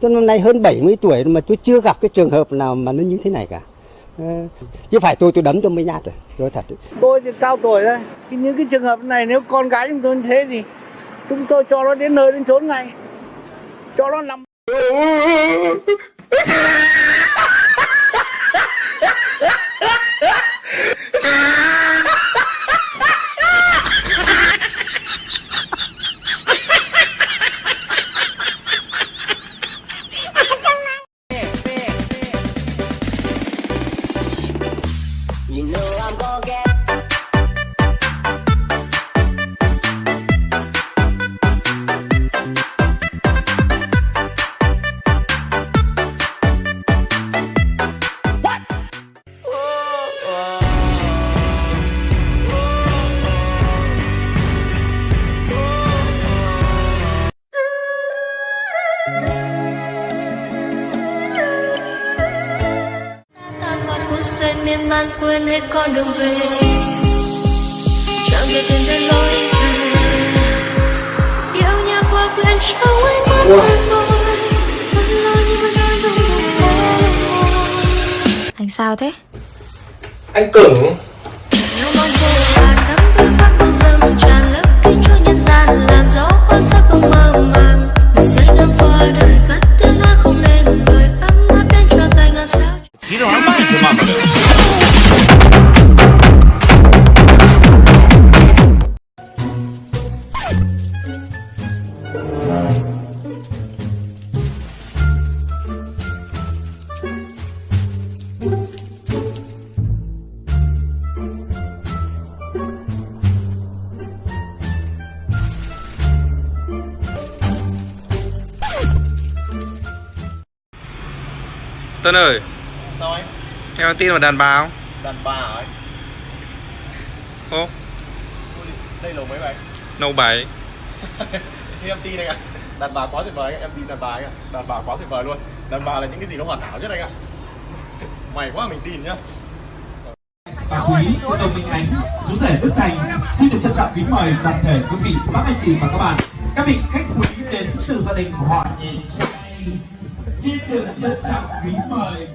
tôi năm nay hơn 70 tuổi mà tôi chưa gặp cái trường hợp nào mà nó như thế này cả. Ờ, chứ phải tôi tôi đấm cho mấy nhát rồi. Tôi thật. Tôi thì cao tuổi thì những cái trường hợp này nếu con gái chúng tôi như thế thì chúng tôi cho nó đến nơi đến chốn ngay. Cho nó nằm You know I'm gonna get giây miên man quên hết con đường về. Chẳng thể tìm thấy lối về. Yêu nhau qua quên trong ánh mắt quen môi rất lo nhưng mà rơi rụng Anh sao thế? anh cứng Tân ơi Sao anh? em tin vào đàn bà không? Đàn bà hả? Anh? ô Đây lầu mấy vậy? nâu bảy. Thì em tin anh ạ. Đàn bà quá tuyệt vời anh ạ, em tin đàn bà anh ạ. Đàn bà quá tuyệt vời luôn. Đàn bà là những cái gì nó hoàn hảo nhất anh ạ. Mày quá mình tin nhá. Và quý đồng minh ánh chú rể đức thành xin được trân trọng kính mời toàn thể quý vị các anh chị và các bạn. Các vị khách quý đến từ gia đình của họ trai xin được trân trọng kính mời